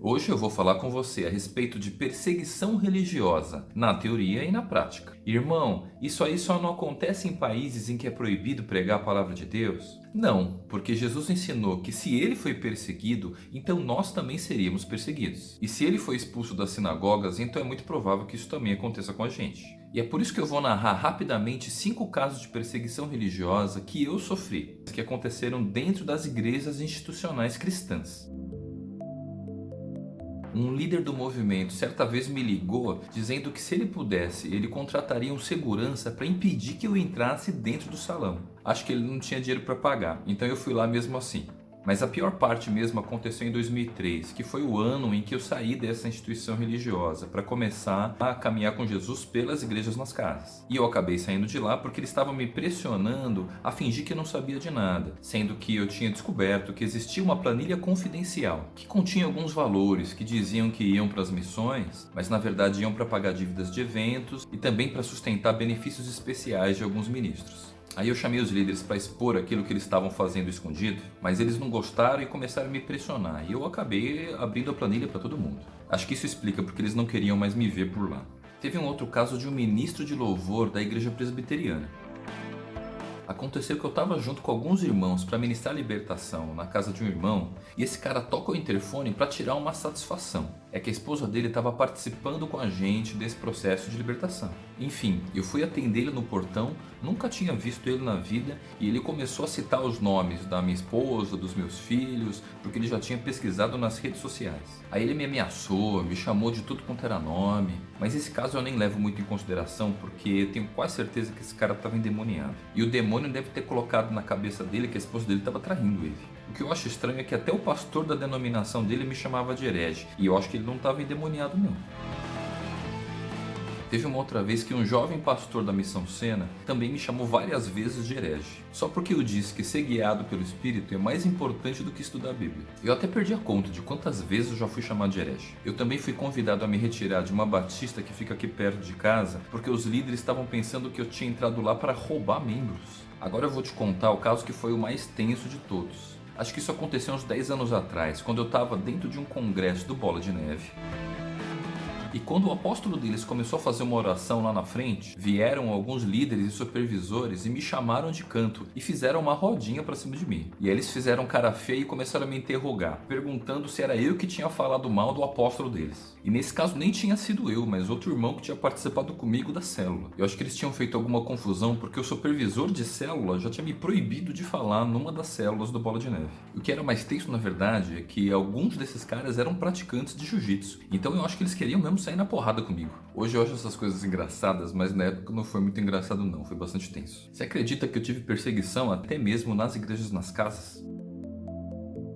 Hoje eu vou falar com você a respeito de perseguição religiosa, na teoria e na prática. Irmão, isso aí só não acontece em países em que é proibido pregar a palavra de Deus? Não, porque Jesus ensinou que se ele foi perseguido, então nós também seríamos perseguidos. E se ele foi expulso das sinagogas, então é muito provável que isso também aconteça com a gente. E é por isso que eu vou narrar rapidamente cinco casos de perseguição religiosa que eu sofri, que aconteceram dentro das igrejas institucionais cristãs. Um líder do movimento certa vez me ligou dizendo que se ele pudesse, ele contrataria um segurança para impedir que eu entrasse dentro do salão. Acho que ele não tinha dinheiro para pagar, então eu fui lá mesmo assim. Mas a pior parte mesmo aconteceu em 2003, que foi o ano em que eu saí dessa instituição religiosa para começar a caminhar com Jesus pelas igrejas nas casas. E eu acabei saindo de lá porque eles estavam me pressionando a fingir que não sabia de nada, sendo que eu tinha descoberto que existia uma planilha confidencial que continha alguns valores que diziam que iam para as missões, mas na verdade iam para pagar dívidas de eventos e também para sustentar benefícios especiais de alguns ministros. Aí eu chamei os líderes para expor aquilo que eles estavam fazendo escondido, mas eles não gostaram e começaram a me pressionar. E eu acabei abrindo a planilha para todo mundo. Acho que isso explica porque eles não queriam mais me ver por lá. Teve um outro caso de um ministro de louvor da igreja presbiteriana. Aconteceu que eu estava junto com alguns irmãos para ministrar libertação na casa de um irmão e esse cara toca o interfone para tirar uma satisfação. É que a esposa dele estava participando com a gente desse processo de libertação. Enfim, eu fui atender ele no portão, nunca tinha visto ele na vida e ele começou a citar os nomes da minha esposa, dos meus filhos, porque ele já tinha pesquisado nas redes sociais. Aí ele me ameaçou, me chamou de tudo quanto era nome, mas esse caso eu nem levo muito em consideração porque tenho quase certeza que esse cara estava endemoniado. E o demônio deve ter colocado na cabeça dele que a esposa dele estava traindo ele. O que eu acho estranho é que até o pastor da denominação dele me chamava de herege, e eu acho que ele não estava endemoniado não. Teve uma outra vez que um jovem pastor da Missão Sena também me chamou várias vezes de herege, só porque eu disse que ser guiado pelo Espírito é mais importante do que estudar a Bíblia. Eu até perdi a conta de quantas vezes eu já fui chamado de herege. Eu também fui convidado a me retirar de uma batista que fica aqui perto de casa, porque os líderes estavam pensando que eu tinha entrado lá para roubar membros. Agora eu vou te contar o caso que foi o mais tenso de todos. Acho que isso aconteceu uns 10 anos atrás, quando eu estava dentro de um congresso do Bola de Neve. E quando o apóstolo deles começou a fazer uma oração lá na frente, vieram alguns líderes e supervisores e me chamaram de canto e fizeram uma rodinha para cima de mim. E eles fizeram cara feia e começaram a me interrogar, perguntando se era eu que tinha falado mal do apóstolo deles. E nesse caso nem tinha sido eu, mas outro irmão que tinha participado comigo da célula. Eu acho que eles tinham feito alguma confusão porque o supervisor de célula já tinha me proibido de falar numa das células do Bola de Neve. O que era mais tenso na verdade é que alguns desses caras eram praticantes de jiu-jitsu. Então eu acho que eles queriam mesmo sair na porrada comigo. Hoje eu acho essas coisas engraçadas, mas na época não foi muito engraçado não, foi bastante tenso. Você acredita que eu tive perseguição até mesmo nas igrejas nas casas?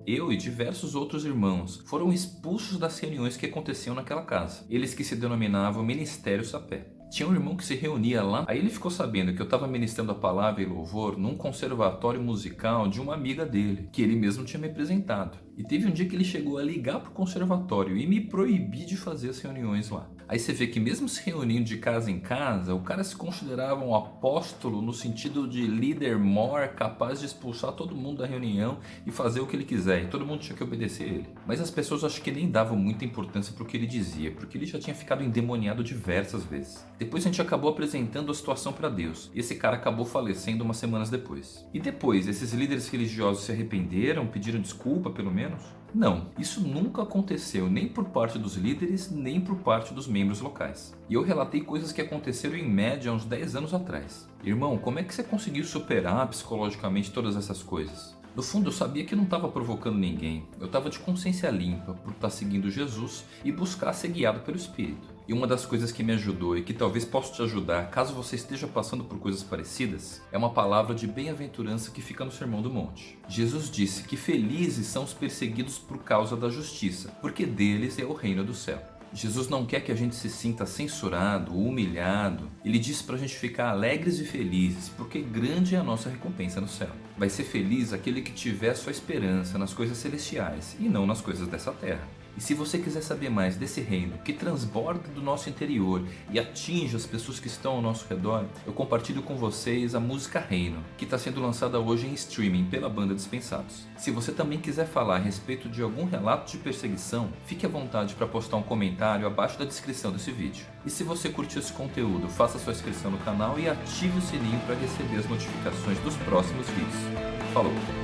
Eu e diversos outros irmãos foram expulsos das reuniões que aconteciam naquela casa. Eles que se denominavam Ministério Sapé. Tinha um irmão que se reunia lá, aí ele ficou sabendo que eu estava ministrando a palavra e louvor num conservatório musical de uma amiga dele, que ele mesmo tinha me apresentado. E teve um dia que ele chegou a ligar para o conservatório e me proibir de fazer as reuniões lá. Aí você vê que mesmo se reunindo de casa em casa, o cara se considerava um apóstolo no sentido de líder mor, capaz de expulsar todo mundo da reunião e fazer o que ele quiser. E todo mundo tinha que obedecer ele. Mas as pessoas acho que nem davam muita importância para o que ele dizia, porque ele já tinha ficado endemoniado diversas vezes. Depois a gente acabou apresentando a situação para Deus, e esse cara acabou falecendo umas semanas depois. E depois, esses líderes religiosos se arrependeram, pediram desculpa pelo menos? Não, isso nunca aconteceu nem por parte dos líderes, nem por parte dos membros locais. E eu relatei coisas que aconteceram em média uns 10 anos atrás. Irmão, como é que você conseguiu superar psicologicamente todas essas coisas? No fundo, eu sabia que não estava provocando ninguém. Eu estava de consciência limpa por estar tá seguindo Jesus e buscar ser guiado pelo Espírito. E uma das coisas que me ajudou e que talvez possa te ajudar caso você esteja passando por coisas parecidas é uma palavra de bem-aventurança que fica no Sermão do Monte. Jesus disse que felizes são os perseguidos por causa da justiça, porque deles é o reino do céu. Jesus não quer que a gente se sinta censurado, humilhado. Ele diz para a gente ficar alegres e felizes, porque grande é a nossa recompensa no céu. Vai ser feliz aquele que tiver sua esperança nas coisas celestiais e não nas coisas dessa terra. E se você quiser saber mais desse reino que transborda do nosso interior e atinge as pessoas que estão ao nosso redor, eu compartilho com vocês a música Reino, que está sendo lançada hoje em streaming pela banda Dispensados. Se você também quiser falar a respeito de algum relato de perseguição, fique à vontade para postar um comentário abaixo da descrição desse vídeo. E se você curtiu esse conteúdo, faça sua inscrição no canal e ative o sininho para receber as notificações dos próximos vídeos. Falou!